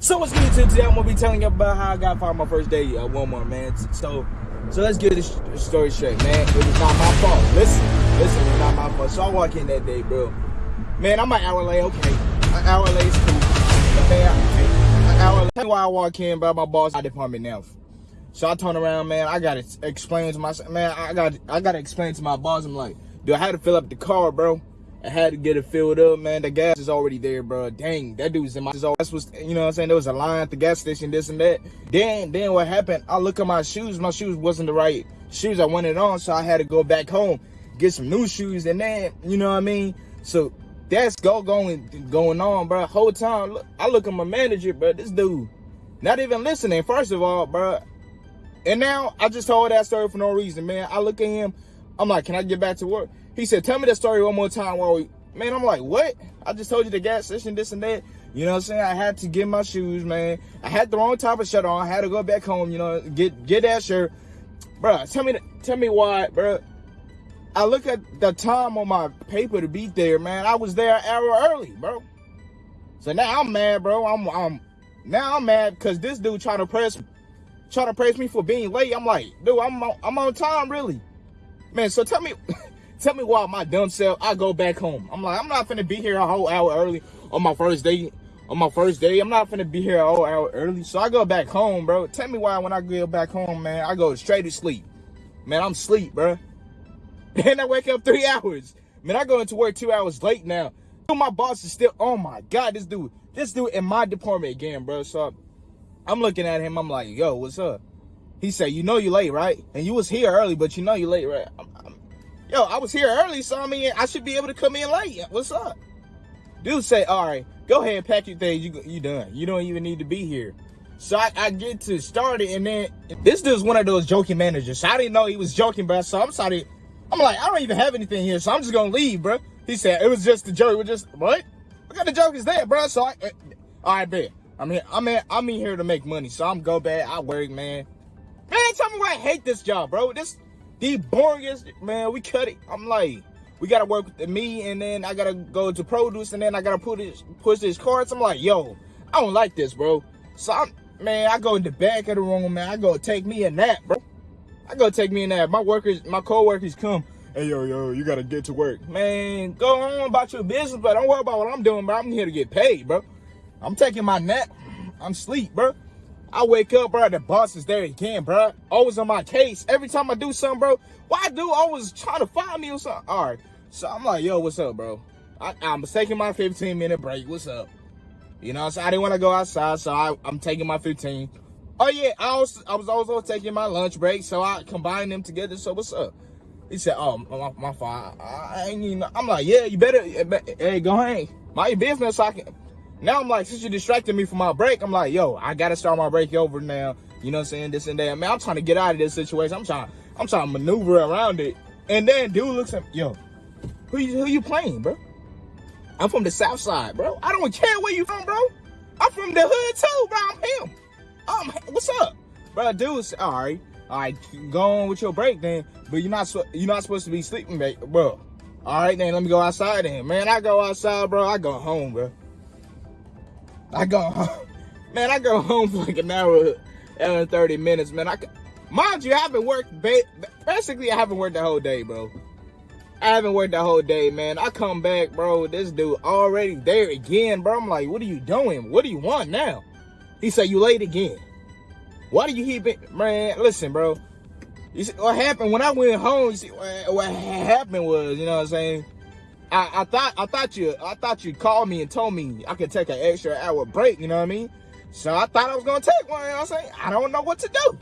So what's good today? I'm gonna be telling you about how I got fired my first day at Walmart, man. So, so let's get this story straight, man. It was not my fault. Listen, listen, it was not my fault. So I walk in that day, bro. Man, I'm an hour late. Okay, an hour late is cool. Man, an hour late. Why I walk in, bro. My boss, my department now. So I turn around, man. I gotta explain to myself, man. I got, I gotta explain to my boss. I'm like, dude, I had to fill up the car, bro. I had to get it filled up, man. The gas is already there, bro. Dang, that dude's in my. That's was, you know what I'm saying? There was a line at the gas station, this and that. Then, then what happened? I look at my shoes. My shoes wasn't the right shoes I wanted on, so I had to go back home, get some new shoes, and then, you know what I mean? So that's go going going on, bro. Whole time, look, I look at my manager, bro. This dude, not even listening. First of all, bro. And now I just told that story for no reason, man. I look at him. I'm like, can I get back to work? He said, tell me that story one more time while we, man, I'm like, what? I just told you the gas station, this and that. You know what I'm saying? I had to get my shoes, man. I had the wrong type of shirt on. I had to go back home, you know, get get that shirt. Bro, tell me tell me why, bro. I look at the time on my paper to be there, man. I was there an hour early, bro. So now I'm mad, bro. I'm I'm now I'm mad because this dude trying to press trying to praise me for being late. I'm like, dude, I'm on, I'm on time, really. Man, so tell me Tell me why my dumb self, I go back home. I'm like, I'm not finna be here a whole hour early on my first day. On my first day, I'm not finna be here a whole hour early. So I go back home, bro. Tell me why when I go back home, man, I go straight to sleep. Man, I'm sleep, bro. Then I wake up three hours. Man, I go into work two hours late now. My boss is still, oh my God, this dude, this dude in my department again, bro. So I'm looking at him, I'm like, yo, what's up? He said, you know you late, right? And you was here early, but you know you late, right? Yo, I was here early, so I mean, I should be able to come in late. What's up? Dude say, all right, go ahead, and pack your things. You you done. You don't even need to be here. So I, I get to start it, and then this dude's one of those joking managers. So I didn't know he was joking, bro. So I'm sorry. I'm like, I don't even have anything here, so I'm just gonna leave, bro. He said it was just a joke. We're just what? What kind of joke is that, bro? So I, uh, all right, bet. I'm here. I'm in, I'm in here to make money, so I'm go back. I work, man. Man, tell me why I hate this job, bro. This the boringest, man, we cut it. I'm like, we gotta work with me, and then I gotta go to produce, and then I gotta put this, push these cards. I'm like, yo, I don't like this, bro. So I'm, man, I go in the back of the room, man. I go take me a nap, bro. I go take me a nap. My workers, my co-workers come, hey, yo, yo, you gotta get to work. Man, go on about your business, but don't worry about what I'm doing, bro. I'm here to get paid, bro. I'm taking my nap. I'm sleep, bro. I wake up, bro, the boss is there again, bro. Always on my case. Every time I do something, bro, why do always trying to find me or something? All right. So I'm like, yo, what's up, bro? I, am taking my 15 minute break. What's up? You know, so I didn't want to go outside, so I, am taking my 15. Oh yeah, I was I was also taking my lunch break, so I combined them together. So what's up? He said, oh, my, my fault. I ain't even, I'm like, yeah, you better, eh, hey, go ahead. Mind your business I can, now I'm like, since you distracted me from my break, I'm like, yo, I gotta start my break over now. You know what I'm saying? This and that. Man, I'm trying to get out of this situation. I'm trying, I'm trying to maneuver around it. And then dude looks at me, yo, who you, who you playing, bro? I'm from the south side, bro. I don't care where you from, bro. I'm from the hood too, bro. I'm him. Um, what's up? Bro, dude, all right. All right, go on with your break then. But you're not you're not supposed to be sleeping, bro. All right, then let me go outside then. Man, I go outside, bro. I go home, bro. I go home. Man, I go home for like an hour and 30 minutes, man. I Mind you, I haven't worked, basically I haven't worked the whole day, bro. I haven't worked the whole day, man. I come back, bro, this dude already there again, bro. I'm like, what are you doing? What do you want now? He said, you late again. Why do you keep it? Man, listen, bro. You see, what happened when I went home, you see, what happened was, you know what I'm saying? I, I thought I thought you I thought you called me and told me I could take an extra hour break, you know what I mean? So I thought I was gonna take one, you know what I'm saying? I don't know what to do.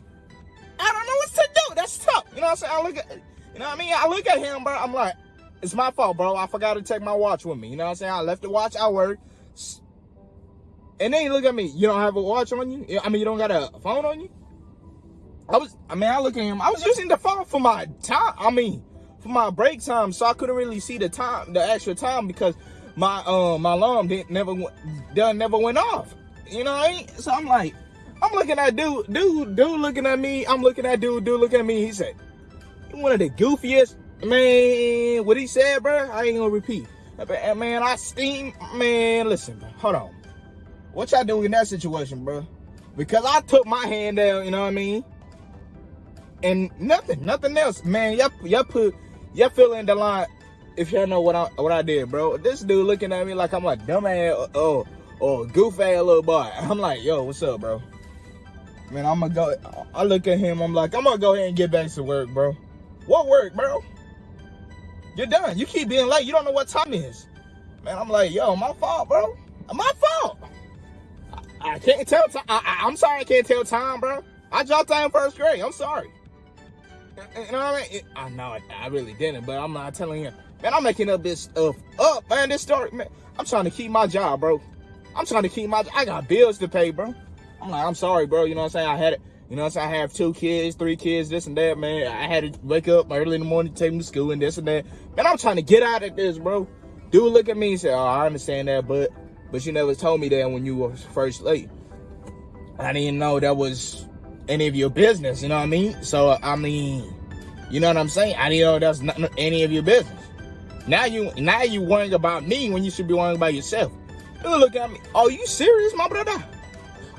I don't know what to do. That's tough. You know what I'm saying? I look at you know what I mean? I look at him, bro. I'm like, it's my fault, bro. I forgot to take my watch with me. You know what I'm saying? I left the watch at work. And then you look at me, you don't have a watch on you? I mean, you don't got a phone on you? I was, I mean, I look at him. I was using the phone for my time. I mean, for my break time, so I couldn't really see the time, the extra time because my um my alarm didn't never done never went off. You know what I mean? So I'm like, I'm looking at dude, dude, dude looking at me. I'm looking at dude, dude looking at me. He said, "You one of the goofiest man." What he said, bro? I ain't gonna repeat. Man, I steam. Man, listen, hold on. What y'all do in that situation, bro? Because I took my hand down, you know what I mean? And nothing, nothing else. Man, y'all, y'all put, y'all fill in the line if y'all know what I what I did, bro. This dude looking at me like I'm a dumbass or, or goof ass little boy. I'm like, yo, what's up, bro? Man, I'm gonna go. I look at him. I'm like, I'm gonna go ahead and get back to work, bro. What work, bro? You're done. You keep being late. You don't know what time is. Man, I'm like, yo, my fault, bro. My fault. I, I can't tell time. I, am sorry, I can't tell time, bro. I dropped out in first grade. I'm sorry. You know what I mean? I know I really didn't, but I'm not telling you. Man, I'm making up this stuff up, man. This story, man. I'm trying to keep my job, bro. I'm trying to keep my. I got bills to pay, bro. I'm like, I'm sorry, bro. You know what I'm saying? I had it. You know what I'm saying? I have two kids, three kids, this and that, man. I had to wake up early in the morning, take them to school and this and that. Man, I'm trying to get out of this, bro. Dude, look at me and say, oh, I understand that, but but you never told me that when you were first late. I didn't know that was any of your business, you know what I mean? So, I mean, you know what I'm saying? I didn't know that's not any of your business. Now you now you worrying about me when you should be worrying about yourself. Dude, look at me. Are you serious, my brother?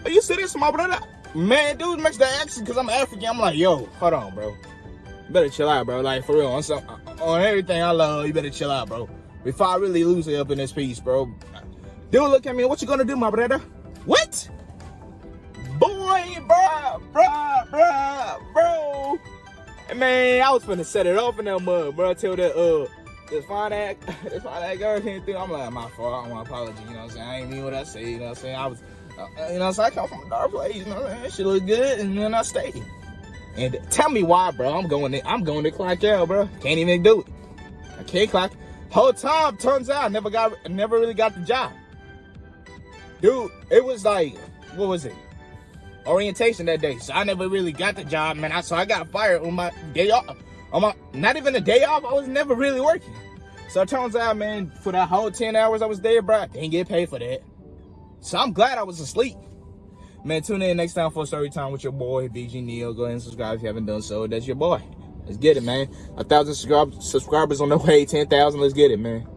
Are you serious, my brother? Man, dude makes the accent because I'm African. I'm like, yo, hold on, bro. You better chill out, bro. Like, for real. On, some, uh, on everything I love, you better chill out, bro. Before I really lose it up in this piece, bro. Dude, look at me. What you gonna do, my brother? What? Man, I was finna set it off in that mud, bro. Till that, uh, this fine act, this fine act girl came through. I'm like, my fault. I want apology. You know what I'm saying? I ain't mean what I say. You know what I'm saying? I was, uh, you know, so I come from a dark place. You know what I'm saying? She look good, and then I stayed. And tell me why, bro. I'm going to, I'm going to clock out, bro. Can't even do it. I can't clock. Whole time, turns out, I never got, never really got the job. Dude, it was like, what was it? Orientation that day. So I never really got the job, man. I, so I got fired on my day off. On my, not even a day off. I was never really working. So it turns out, man, for that whole 10 hours I was there, bro, I didn't get paid for that. So I'm glad I was asleep. Man, tune in next time for story time with your boy, BG Neo. Go ahead and subscribe if you haven't done so. That's your boy. Let's get it, man. A thousand subscribers on the way, 10,000. Let's get it, man.